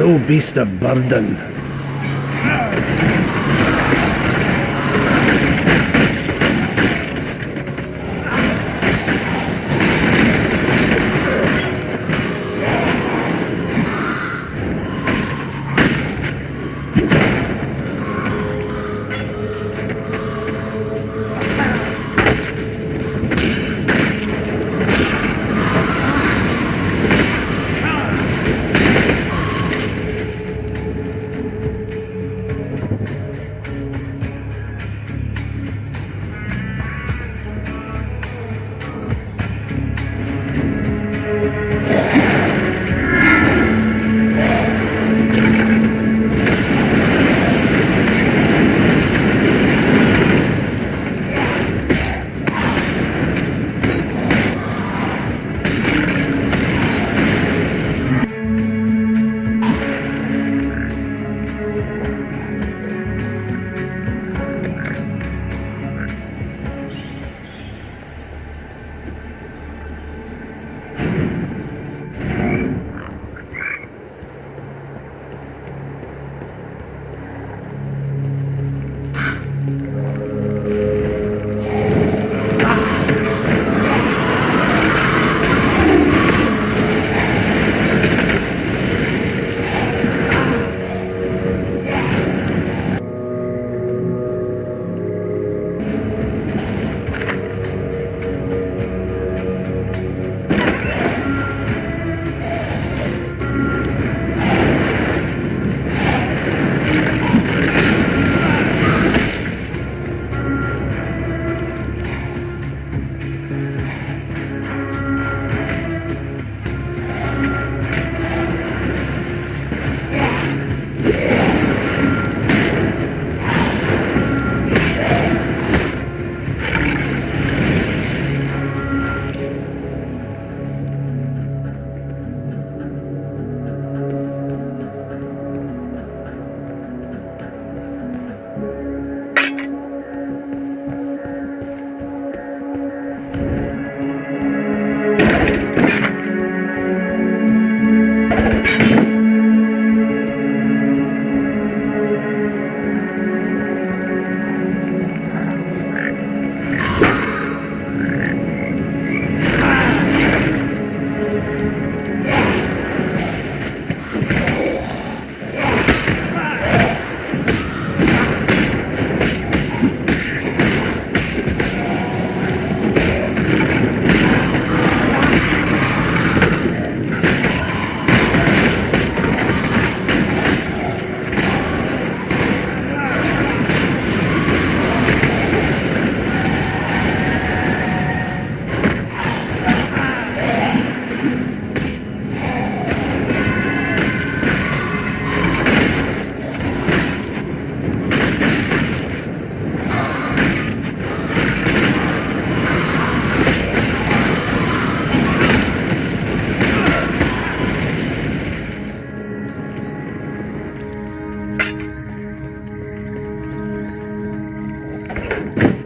no beast of burden. Amen.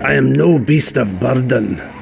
I am no beast of burden.